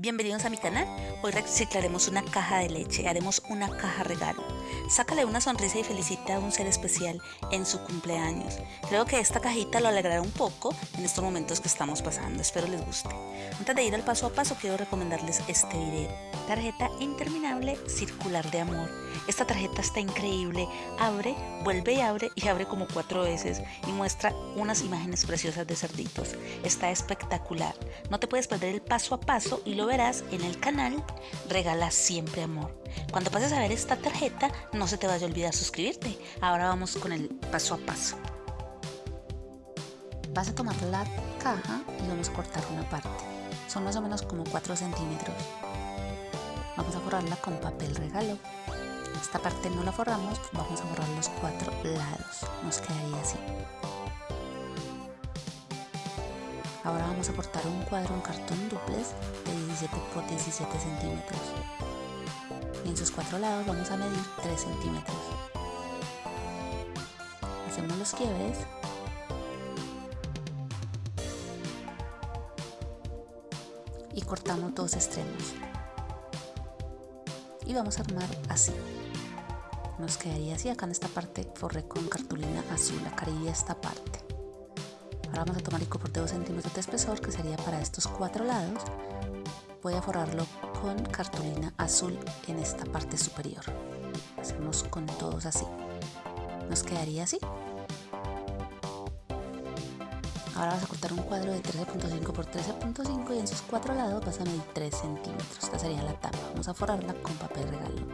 Bienvenidos a mi canal. Hoy reciclaremos una caja de leche, haremos una caja regalo. Sácale una sonrisa y felicita a un ser especial en su cumpleaños. Creo que esta cajita lo alegrará un poco en estos momentos que estamos pasando. Espero les guste. Antes de ir al paso a paso quiero recomendarles este video. Tarjeta interminable circular de amor. Esta tarjeta está increíble. Abre, vuelve y abre y abre como cuatro veces y muestra unas imágenes preciosas de cerditos. Está espectacular. No te puedes perder el paso a paso y lo verás en el canal Regala Siempre Amor. Cuando pases a ver esta tarjeta, no se te vaya a olvidar suscribirte. Ahora vamos con el paso a paso. Vas a tomar la caja y vamos a cortar una parte. Son más o menos como 4 centímetros. Vamos a forrarla con papel regalo. Esta parte no la forramos, vamos a forrar los cuatro lados. Nos quedaría así. Ahora vamos a cortar un cuadro en cartón duplex de 17 por 17 centímetros. Y en sus cuatro lados vamos a medir 3 centímetros. Hacemos los quiebres. Y cortamos dos extremos. Y vamos a armar así. Nos quedaría así, acá en esta parte forré con cartulina azul, acá esta parte. Vamos a tomar el por de 2 centímetros de espesor que sería para estos cuatro lados. Voy a forrarlo con cartulina azul en esta parte superior. Hacemos con todos así. Nos quedaría así. Ahora vas a cortar un cuadro de 13.5 por 13.5 y en sus cuatro lados vas a medir 3 centímetros. Esta sería la tapa. Vamos a forrarla con papel regalo.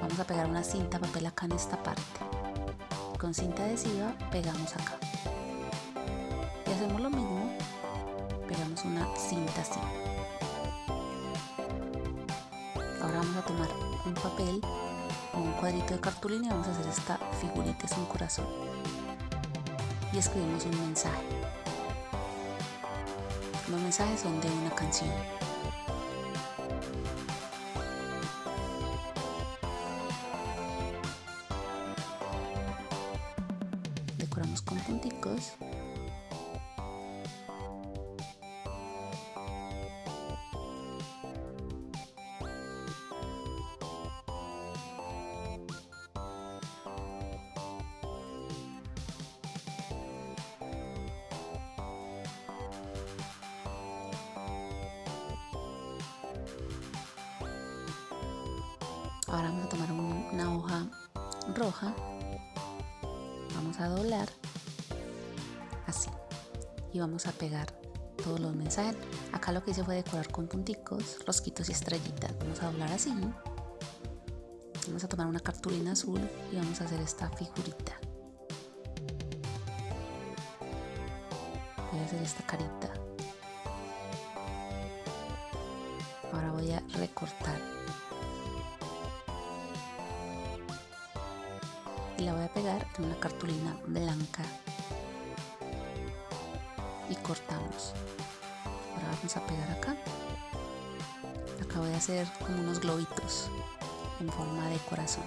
Vamos a pegar una cinta papel acá en esta parte con cinta adhesiva pegamos acá. Y hacemos lo mismo pegamos una cinta así. Ahora vamos a tomar un papel o un cuadrito de cartulina y vamos a hacer esta figurita es un corazón. Y escribimos un mensaje. Los mensajes son de una canción Ahora vamos a tomar una hoja roja vamos a doblar así y vamos a pegar todos los mensajes. Acá lo que hice fue decorar con punticos rosquitos y estrellitas. Vamos a doblar así. Vamos a tomar una cartulina azul y vamos a hacer esta figurita. Voy a hacer esta carita. Ahora voy a recortar y la voy a pegar en una cartulina blanca. Y cortamos. Ahora vamos a pegar acá. Acá voy a hacer como unos globitos en forma de corazón.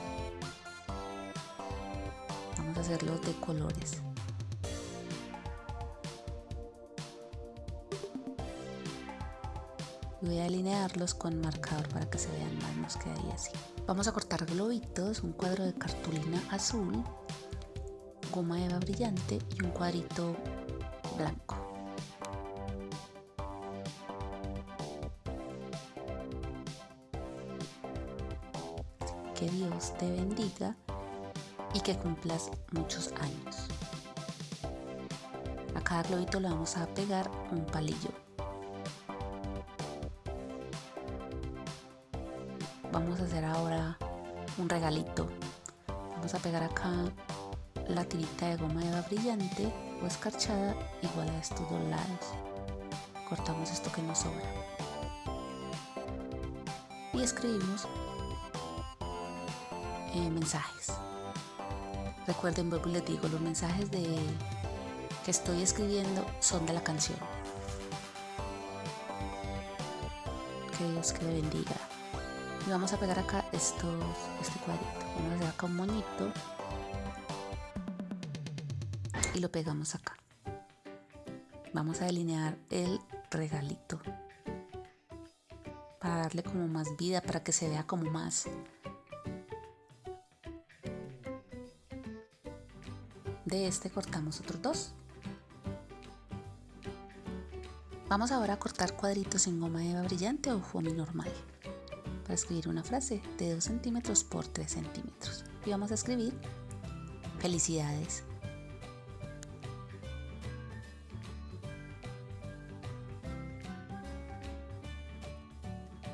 Vamos a hacerlos de colores. Voy a alinearlos con marcador para que se vean más nos quedaría así vamos a cortar globitos un cuadro de cartulina azul goma eva brillante y un cuadrito blanco. Que Dios te bendiga y que cumplas muchos años. A cada globito le vamos a pegar un palillo vamos a hacer ahora un regalito. Vamos a pegar acá la tirita de goma eva brillante o escarchada igual a estos dos lados. Cortamos esto que nos sobra. Y escribimos eh, mensajes. Recuerden vuelvo les digo los mensajes de que estoy escribiendo son de la canción. Que Dios que le bendiga y vamos a pegar acá estos, este cuadrito. Vamos a hacer acá un monito y lo pegamos acá. Vamos a delinear el regalito. Para darle como más vida, para que se vea como más. De este cortamos otros dos. Vamos ahora a cortar cuadritos en goma eva brillante o foamy normal para escribir una frase de 2 centímetros por 3 centímetros. Y vamos a escribir felicidades.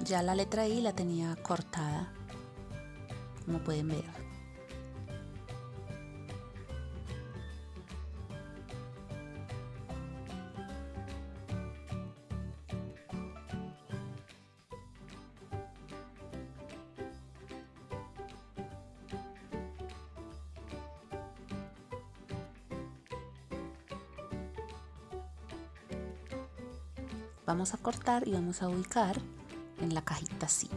Ya la letra I la tenía cortada, como pueden ver. Vamos a cortar y vamos a ubicar en la cajita así.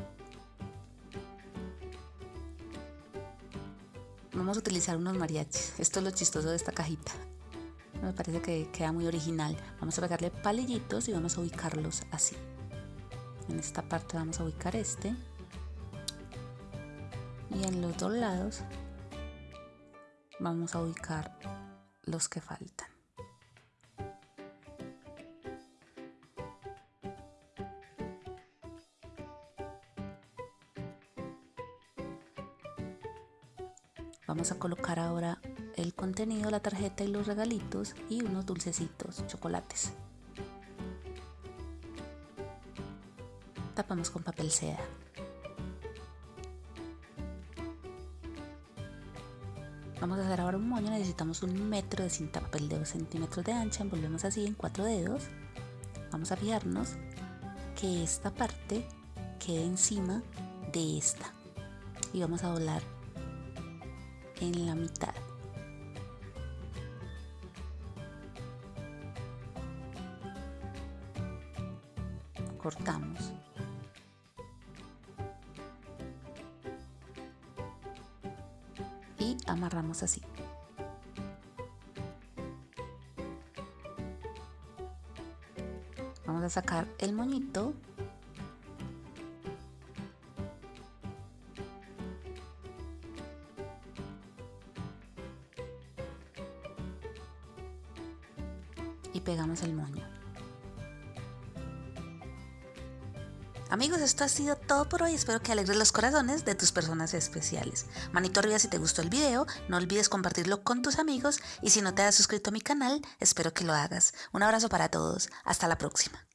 Vamos a utilizar unos mariachis. Esto es lo chistoso de esta cajita. Me parece que queda muy original. Vamos a pegarle palillitos y vamos a ubicarlos así. En esta parte vamos a ubicar este. Y en los dos lados vamos a ubicar los que faltan. Vamos a colocar ahora el contenido, la tarjeta y los regalitos y unos dulcecitos, chocolates. Tapamos con papel seda. Vamos a hacer ahora un moño, necesitamos un metro de cinta papel de 2 centímetros de ancha, envolvemos así en cuatro dedos. Vamos a fijarnos que esta parte quede encima de esta y vamos a doblar en la mitad. Cortamos. Y amarramos así. Vamos a sacar el moñito Amigos, esto ha sido todo por hoy. Espero que alegres los corazones de tus personas especiales. Manito arriba si te gustó el video. No olvides compartirlo con tus amigos. Y si no te has suscrito a mi canal, espero que lo hagas. Un abrazo para todos. Hasta la próxima.